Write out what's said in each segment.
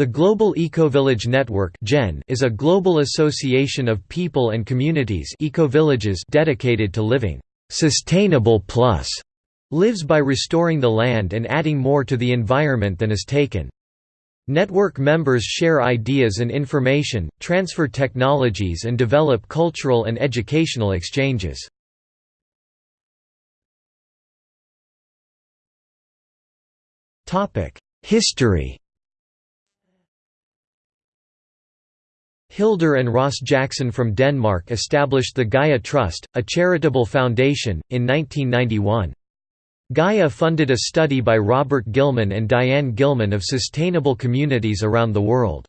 The Global Ecovillage Network is a global association of people and communities ecovillages dedicated to living «sustainable plus» lives by restoring the land and adding more to the environment than is taken. Network members share ideas and information, transfer technologies and develop cultural and educational exchanges. History Hildur and Ross Jackson from Denmark established the Gaia Trust, a charitable foundation, in 1991. Gaia funded a study by Robert Gilman and Diane Gilman of sustainable communities around the world.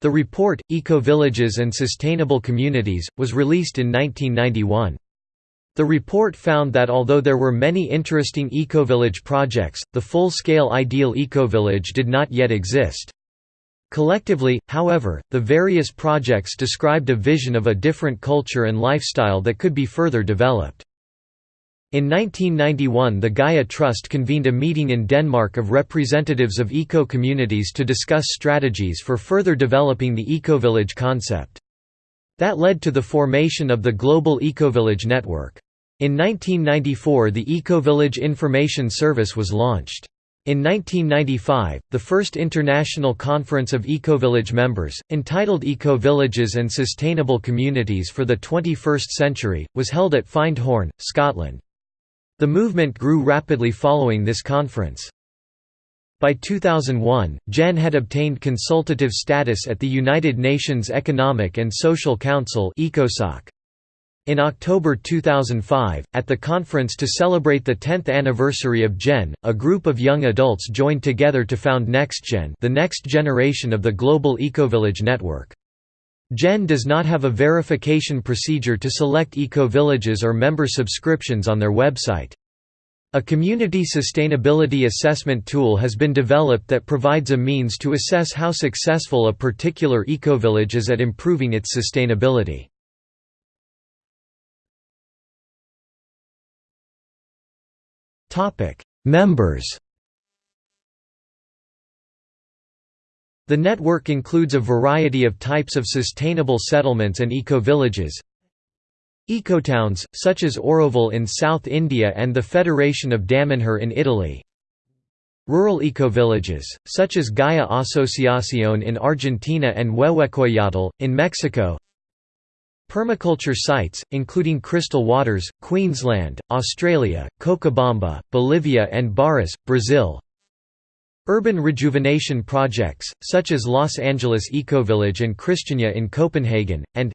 The report, Eco-Villages and Sustainable Communities, was released in 1991. The report found that although there were many interesting ecovillage projects, the full-scale ideal ecovillage did not yet exist. Collectively, however, the various projects described a vision of a different culture and lifestyle that could be further developed. In 1991 the Gaia Trust convened a meeting in Denmark of representatives of eco-communities to discuss strategies for further developing the ecovillage concept. That led to the formation of the Global Ecovillage Network. In 1994 the Ecovillage Information Service was launched. In 1995, the first international conference of Ecovillage members, entitled Eco-Villages and Sustainable Communities for the 21st Century, was held at Findhorn, Scotland. The movement grew rapidly following this conference. By 2001, GEN had obtained consultative status at the United Nations Economic and Social Council ECOSOC. In October 2005, at the conference to celebrate the 10th anniversary of GEN, a group of young adults joined together to found NextGen the next generation of the global ecovillage network. GEN does not have a verification procedure to select ecovillages or member subscriptions on their website. A community sustainability assessment tool has been developed that provides a means to assess how successful a particular ecovillage is at improving its sustainability. Members The network includes a variety of types of sustainable settlements and eco-villages. Ecotowns, such as Auroville in South India and the Federation of Damanhur in Italy. Rural ecovillages, such as Gaia Asociación in Argentina and Huehuecoyotl, in Mexico. Permaculture sites, including Crystal Waters, Queensland, Australia, Cochabamba, Bolivia and Barras, Brazil Urban rejuvenation projects, such as Los Angeles Ecovillage and Christiania in Copenhagen, and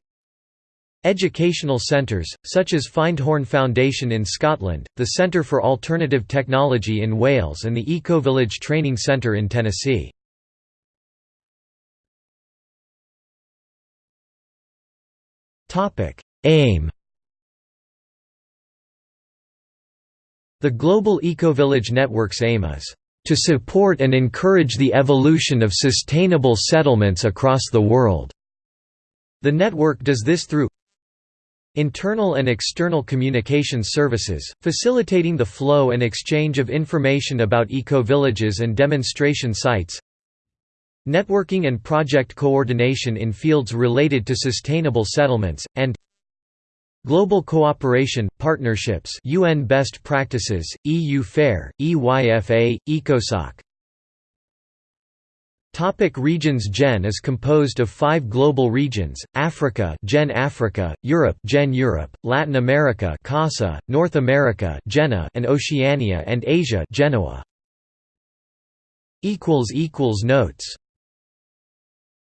Educational centres, such as Findhorn Foundation in Scotland, the Centre for Alternative Technology in Wales and the Ecovillage Training Centre in Tennessee. Aim The Global Ecovillage Network's aim is to support and encourage the evolution of sustainable settlements across the world. The network does this through Internal and external communication services, facilitating the flow and exchange of information about eco-villages and demonstration sites networking and project coordination in fields related to sustainable settlements, and global cooperation, partnerships UN best practices, EU FAIR, EYFA, ECOSOC Topic regions GEN is composed of five global regions, Africa GEN Africa, Europe GEN Europe, Latin America CASA, North America GENA and Oceania and Asia Genoa. Notes